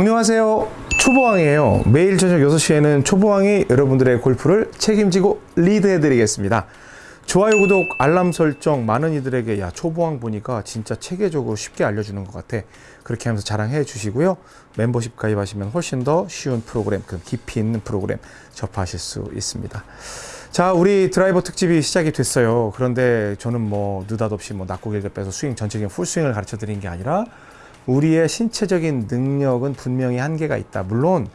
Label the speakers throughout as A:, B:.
A: 안녕하세요. 초보왕이에요. 매일 저녁 6시에는 초보왕이 여러분들의 골프를 책임지고 리드해 드리겠습니다. 좋아요 구독 알람 설정 많은 이들에게 야 초보왕 보니까 진짜 체계적으로 쉽게 알려주는 것 같아. 그렇게 하면서 자랑해 주시고요. 멤버십 가입하시면 훨씬 더 쉬운 프로그램 그 깊이 있는 프로그램 접하실 수 있습니다. 자 우리 드라이버 특집이 시작이 됐어요. 그런데 저는 뭐 느닷없이 뭐 낙고길게 빼서 스윙 전체적인 풀스윙을 가르쳐 드린 게 아니라 우리의 신체적인 능력은 분명히 한계가 있다. 물론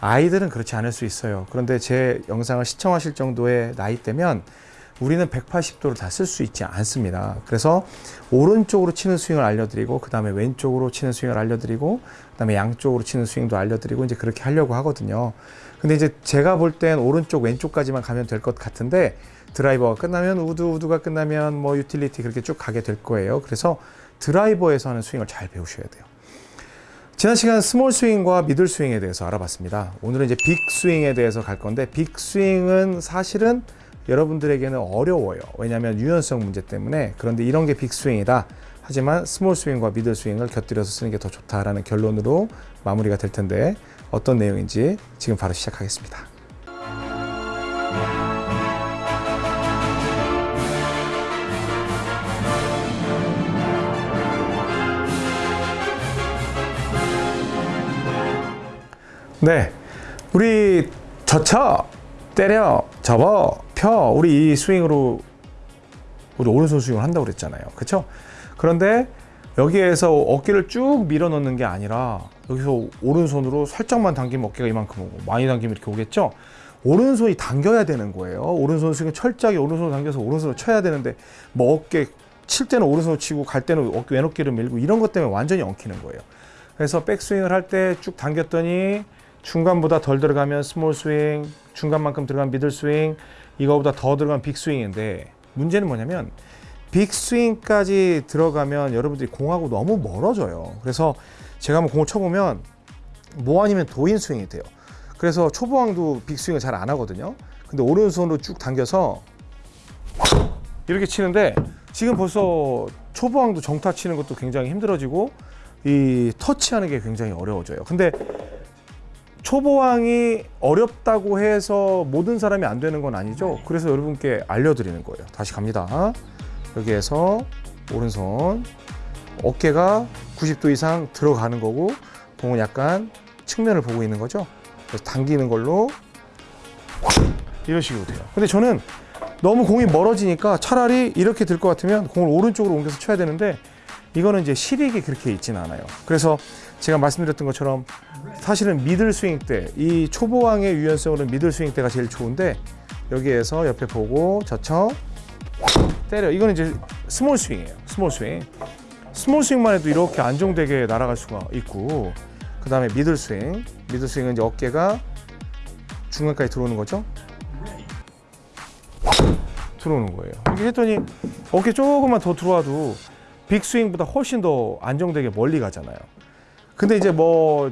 A: 아이들은 그렇지 않을 수 있어요. 그런데 제 영상을 시청하실 정도의 나이대면 우리는 180도를 다 쓸 수 있지 않습니다. 그래서 오른쪽으로 치는 스윙을 알려드리고 그 다음에 왼쪽으로 치는 스윙을 알려드리고 그 다음에 양쪽으로 치는 스윙도 알려드리고 이제 그렇게 하려고 하거든요. 근데 이제 제가 볼 땐 오른쪽 왼쪽까지만 가면 될 것 같은데 드라이버가 끝나면 우드 우드가 끝나면 뭐 유틸리티 그렇게 쭉 가게 될 거예요. 그래서 드라이버에서 하는 스윙을 잘 배우셔야 돼요. 지난 시간 small 스윙과 middle 스윙에 대해서 알아봤습니다. 오늘은 이제 big 스윙에 대해서 갈 건데 big 스윙은 사실은 여러분들에게는 어려워요. 왜냐하면 유연성 문제 때문에 그런데 이런 게 big 스윙이다. 하지만 small 스윙과 middle 스윙을 곁들여서 쓰는 게 더 좋다라는 결론으로 마무리가 될 텐데 어떤 내용인지 지금 바로 시작하겠습니다. 네, 우리 젖혀, 때려, 접어, 펴 우리 이 스윙으로 우리 오른손 스윙을 한다고 그랬잖아요. 그렇죠? 그런데 여기에서 어깨를 쭉 밀어 넣는 게 아니라 여기서 오른손으로 살짝만 당기면 어깨가 이만큼 오고 많이 당기면 이렇게 오겠죠? 오른손이 당겨야 되는 거예요. 오른손 스윙 철저하게 오른손으로 당겨서 오른손으로 쳐야 되는데 뭐 어깨 칠 때는 오른손으로 치고 갈 때는 어깨 왼어깨를 밀고 이런 것 때문에 완전히 엉키는 거예요. 그래서 백스윙을 할 때 쭉 당겼더니 중간보다 덜 들어가면 small 스윙, 중간만큼 들어간 middle 스윙, 이거보다 더 들어간 big 스윙인데 문제는 뭐냐면 big 스윙까지 들어가면 여러분들이 공하고 너무 멀어져요. 그래서 제가 한번 공을 쳐보면 뭐 아니면 도인 스윙이 돼요. 그래서 초보왕도 big 스윙을 잘 안 하거든요. 근데 오른손으로 쭉 당겨서 이렇게 치는데 지금 벌써 초보왕도 정타 치는 것도 굉장히 힘들어지고 이 터치하는 게 굉장히 어려워져요. 근데 초보왕이 어렵다고 해서 모든 사람이 안 되는 건 아니죠. 그래서 여러분께 알려드리는 거예요. 다시 갑니다. 여기에서 오른손 어깨가 90도 이상 들어가는 거고 공은 약간 측면을 보고 있는 거죠. 그래서 당기는 걸로 이런 식으로 돼요. 근데 저는 너무 공이 멀어지니까 차라리 이렇게 들 것 같으면 공을 오른쪽으로 옮겨서 쳐야 되는데 이거는 이제 실익이 그렇게 있진 않아요. 그래서 제가 말씀드렸던 것처럼 사실은 middle 스윙 때 이 초보왕의 유연성으로는 middle 스윙 때가 제일 좋은데 여기에서 옆에 보고 젖혀 때려. 이거는 이제 small 스윙이에요. small 스윙. small 스윙만 해도 이렇게 안정되게 날아갈 수가 있고 그 다음에 middle 스윙. 미들 스윙은 이제 어깨가 중간까지 들어오는 거죠? 들어오는 거예요. 이렇게 했더니 어깨 조금만 더 들어와도 빅 스윙보다 훨씬 더 안정되게 멀리 가잖아요 근데 이제 뭐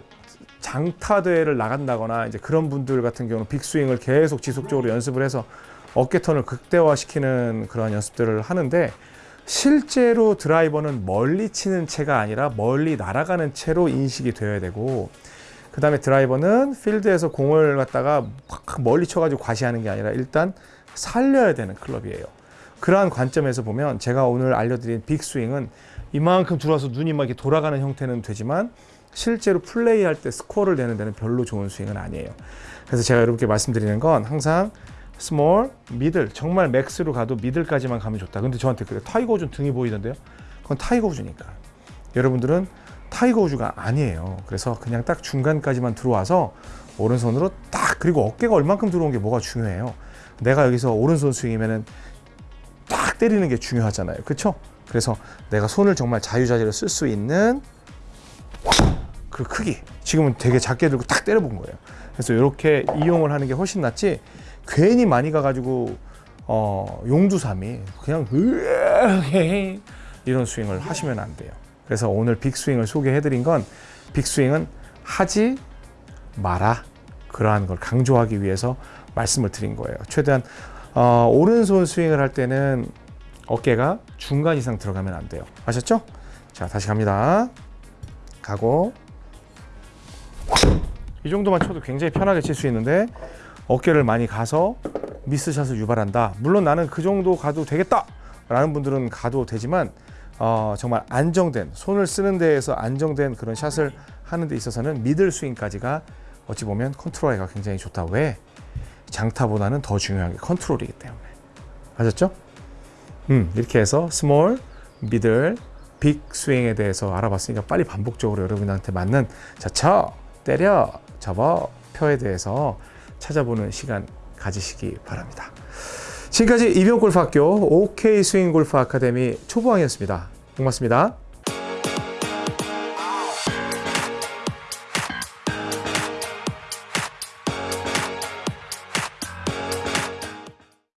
A: 장타 대회를 나간다거나 이제 그런 분들 같은 경우는 빅스윙을 계속 지속적으로 연습을 해서 어깨 턴을 극대화시키는 그런 연습들을 하는데 실제로 드라이버는 멀리 치는 채가 아니라 멀리 날아가는 채로 인식이 되어야 되고 그 다음에 드라이버는 필드에서 공을 갖다가 멀리 쳐가지고 과시하는 게 아니라 일단 살려야 되는 클럽이에요. 그러한 관점에서 보면 제가 오늘 알려드린 big 스윙은 이만큼 들어와서 눈이 막 이렇게 돌아가는 형태는 되지만 실제로 플레이할 때 스코어를 내는 데는 별로 좋은 스윙은 아니에요. 그래서 제가 여러분께 말씀드리는 건 항상 small, middle, 정말 max로 가도 middle까지만 가면 좋다. 근데 저한테 그래 타이거 우즈 등이 보이던데요. 그건 타이거 우즈니까. 여러분들은 타이거 우즈가 아니에요. 그래서 그냥 딱 중간까지만 들어와서 오른손으로 딱 그리고 어깨가 얼만큼 들어온 게 뭐가 중요해요. 내가 여기서 오른손 스윙이면은 딱 때리는 게 중요하잖아요. 그렇죠? 그래서 내가 손을 정말 자유자재로 쓸 수 있는 그 크기. 지금은 되게 작게 들고 딱 때려본 거예요. 그래서 이렇게 이용을 하는 게 훨씬 낫지 괜히 많이 가가지고 어, 용두사미 그냥 이런 스윙을 하시면 안 돼요. 그래서 오늘 빅스윙을 소개해드린 건 빅스윙은 하지 마라 그러한 걸 강조하기 위해서 말씀을 드린 거예요. 최대한 어, 오른손 스윙을 할 때는 어깨가 중간 이상 들어가면 안 돼요. 아셨죠? 자 다시 갑니다. 가고 이 정도만 쳐도 굉장히 편하게 칠 수 있는데 어깨를 많이 가서 미스샷을 유발한다. 물론 나는 그 정도 가도 되겠다 라는 분들은 가도 되지만 어, 정말 안정된 손을 쓰는 데에서 안정된 그런 샷을 하는 데 있어서는 middle 스윙까지가 어찌 보면 컨트롤하기가 굉장히 좋다. 왜? 장타보다는 더 중요한 게 컨트롤이기 때문에. 아셨죠? 음, 이렇게 해서 small, middle, big 스윙에 대해서 알아봤으니까 빨리 반복적으로 여러분한테 맞는 자, 쳐, 때려, 접어, 표에 대해서 찾아보는 시간 가지시기 바랍니다. 지금까지 이병골프학교 OK 스윙 골프 아카데미 초보왕이었습니다. 고맙습니다.